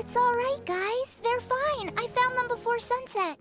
It's alright, guys. They're fine. I found them before sunset.